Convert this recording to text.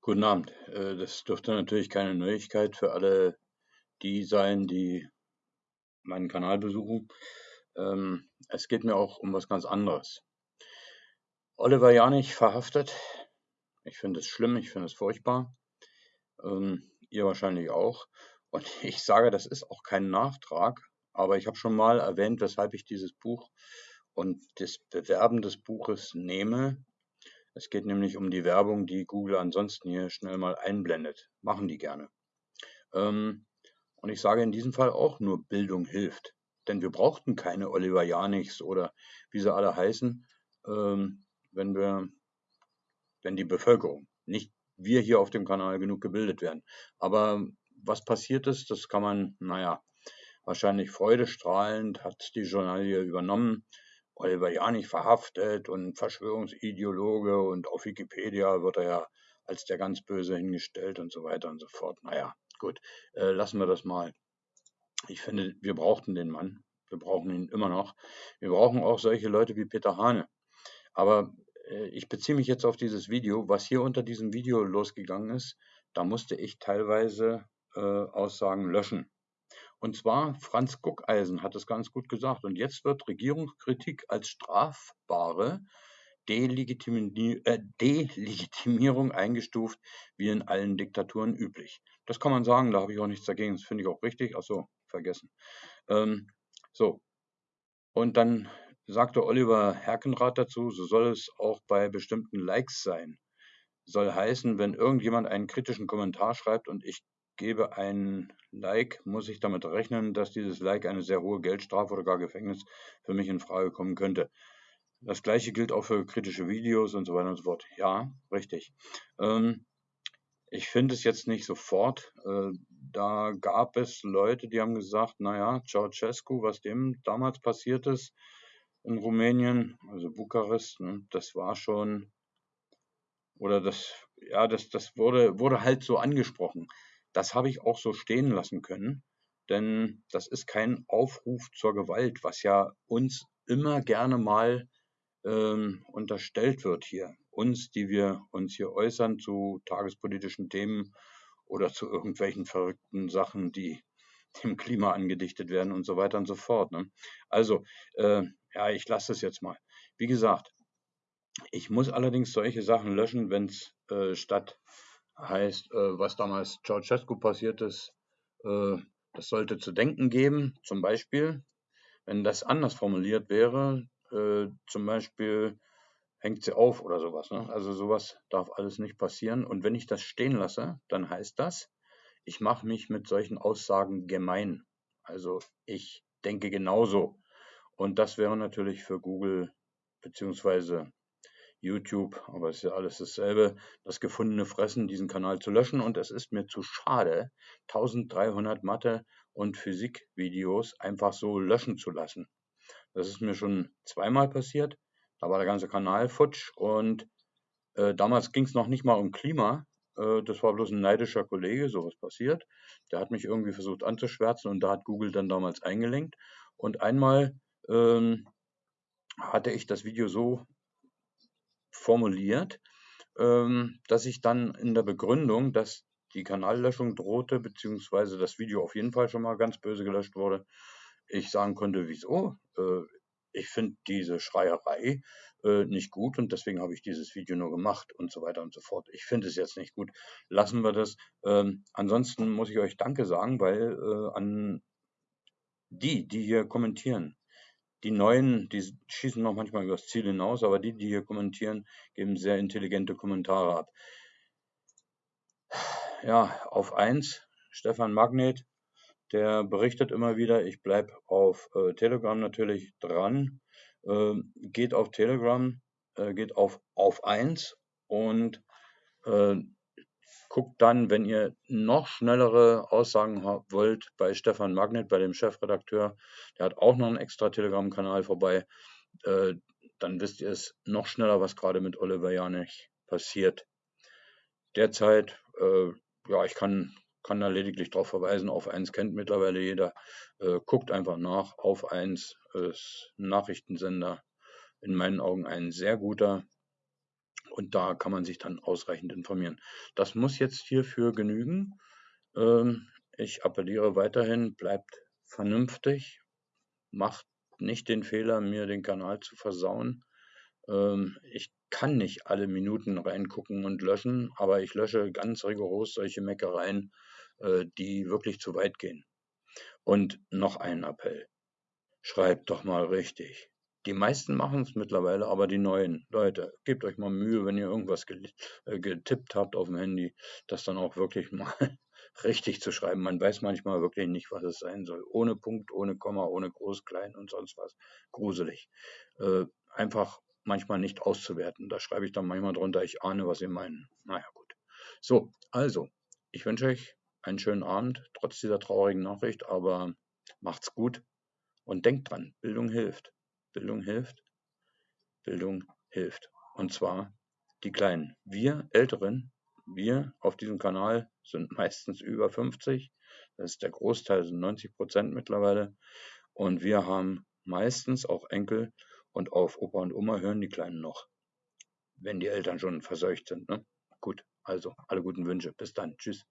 Guten Abend. Äh, das dürfte natürlich keine Neuigkeit für alle die sein, die meinen Kanal besuchen. Ähm, es geht mir auch um was ganz anderes. Oliver Janich verhaftet. Ich finde es schlimm, ich finde es furchtbar. Ähm, ihr wahrscheinlich auch. Und ich sage, das ist auch kein Nachtrag, aber ich habe schon mal erwähnt, weshalb ich dieses Buch und das Bewerben des Buches nehme, es geht nämlich um die Werbung, die Google ansonsten hier schnell mal einblendet. Machen die gerne. Ähm, und ich sage in diesem Fall auch nur, Bildung hilft. Denn wir brauchten keine Oliver Janichs oder wie sie alle heißen, ähm, wenn wir, wenn die Bevölkerung, nicht wir hier auf dem Kanal genug gebildet werden. Aber was passiert ist, das kann man, naja, wahrscheinlich freudestrahlend hat die Journalie übernommen. Oliver Janich verhaftet und Verschwörungsideologe und auf Wikipedia wird er ja als der ganz Böse hingestellt und so weiter und so fort. Naja, gut, äh, lassen wir das mal. Ich finde, wir brauchten den Mann. Wir brauchen ihn immer noch. Wir brauchen auch solche Leute wie Peter Hane. Aber äh, ich beziehe mich jetzt auf dieses Video. Was hier unter diesem Video losgegangen ist, da musste ich teilweise äh, Aussagen löschen. Und zwar Franz Guckeisen hat es ganz gut gesagt. Und jetzt wird Regierungskritik als strafbare äh, Delegitimierung eingestuft, wie in allen Diktaturen üblich. Das kann man sagen, da habe ich auch nichts dagegen. Das finde ich auch richtig. Achso, vergessen. Ähm, so. Und dann sagte Oliver Herkenrath dazu, so soll es auch bei bestimmten Likes sein. Soll heißen, wenn irgendjemand einen kritischen Kommentar schreibt und ich gebe ein Like, muss ich damit rechnen, dass dieses Like eine sehr hohe Geldstrafe oder gar Gefängnis für mich in Frage kommen könnte. Das gleiche gilt auch für kritische Videos und so weiter und so fort. Ja, richtig. Ähm, ich finde es jetzt nicht sofort. Äh, da gab es Leute, die haben gesagt, naja, Ceausescu, was dem damals passiert ist in Rumänien, also Bukarest, ne, das war schon, oder das, ja, das, das wurde, wurde halt so angesprochen. Das habe ich auch so stehen lassen können, denn das ist kein Aufruf zur Gewalt, was ja uns immer gerne mal ähm, unterstellt wird hier. Uns, die wir uns hier äußern zu tagespolitischen Themen oder zu irgendwelchen verrückten Sachen, die dem Klima angedichtet werden und so weiter und so fort. Ne? Also, äh, ja, ich lasse es jetzt mal. Wie gesagt, ich muss allerdings solche Sachen löschen, wenn es äh, statt Heißt, äh, was damals Ceausescu passiert ist, äh, das sollte zu denken geben. Zum Beispiel, wenn das anders formuliert wäre, äh, zum Beispiel hängt sie auf oder sowas. Ne? Also sowas darf alles nicht passieren. Und wenn ich das stehen lasse, dann heißt das, ich mache mich mit solchen Aussagen gemein. Also ich denke genauso. Und das wäre natürlich für Google beziehungsweise YouTube, aber es ist ja alles dasselbe, das gefundene Fressen, diesen Kanal zu löschen. Und es ist mir zu schade, 1300 Mathe- und Physik-Videos einfach so löschen zu lassen. Das ist mir schon zweimal passiert. Da war der ganze Kanal futsch und äh, damals ging es noch nicht mal um Klima. Äh, das war bloß ein neidischer Kollege, sowas passiert. Der hat mich irgendwie versucht anzuschwärzen und da hat Google dann damals eingelenkt. Und einmal ähm, hatte ich das Video so formuliert, ähm, dass ich dann in der Begründung, dass die Kanallöschung drohte, beziehungsweise das Video auf jeden Fall schon mal ganz böse gelöscht wurde, ich sagen konnte, wieso? Äh, ich finde diese Schreierei äh, nicht gut und deswegen habe ich dieses Video nur gemacht und so weiter und so fort. Ich finde es jetzt nicht gut. Lassen wir das. Ähm, ansonsten muss ich euch Danke sagen, weil äh, an die, die hier kommentieren, die Neuen, die schießen noch manchmal übers Ziel hinaus, aber die, die hier kommentieren, geben sehr intelligente Kommentare ab. Ja, auf eins Stefan Magnet, der berichtet immer wieder, ich bleibe auf äh, Telegram natürlich dran, äh, geht auf Telegram, äh, geht auf auf eins und äh, Guckt dann, wenn ihr noch schnellere Aussagen wollt, bei Stefan Magnet, bei dem Chefredakteur. Der hat auch noch einen extra Telegram-Kanal vorbei. Äh, dann wisst ihr es noch schneller, was gerade mit Oliver Janich passiert. Derzeit, äh, ja, ich kann, kann da lediglich darauf verweisen, auf eins kennt mittlerweile jeder. Äh, guckt einfach nach, auf eins ist Nachrichtensender, in meinen Augen ein sehr guter. Und da kann man sich dann ausreichend informieren. Das muss jetzt hierfür genügen. Ähm, ich appelliere weiterhin, bleibt vernünftig, macht nicht den Fehler, mir den Kanal zu versauen. Ähm, ich kann nicht alle Minuten reingucken und löschen, aber ich lösche ganz rigoros solche Meckereien, äh, die wirklich zu weit gehen. Und noch ein Appell. Schreibt doch mal richtig. Die meisten machen es mittlerweile, aber die neuen Leute, gebt euch mal Mühe, wenn ihr irgendwas äh, getippt habt auf dem Handy, das dann auch wirklich mal richtig zu schreiben. Man weiß manchmal wirklich nicht, was es sein soll. Ohne Punkt, ohne Komma, ohne Groß, Klein und sonst was. Gruselig. Äh, einfach manchmal nicht auszuwerten. Da schreibe ich dann manchmal drunter, ich ahne, was ihr meinen. Naja, gut. So, also, ich wünsche euch einen schönen Abend, trotz dieser traurigen Nachricht, aber macht's gut und denkt dran, Bildung hilft. Bildung hilft. Bildung hilft. Und zwar die Kleinen. Wir Älteren, wir auf diesem Kanal sind meistens über 50. Das ist der Großteil, sind 90 Prozent mittlerweile. Und wir haben meistens auch Enkel und auf Opa und Oma hören die Kleinen noch. Wenn die Eltern schon verseucht sind. Ne? Gut, also alle guten Wünsche. Bis dann. Tschüss.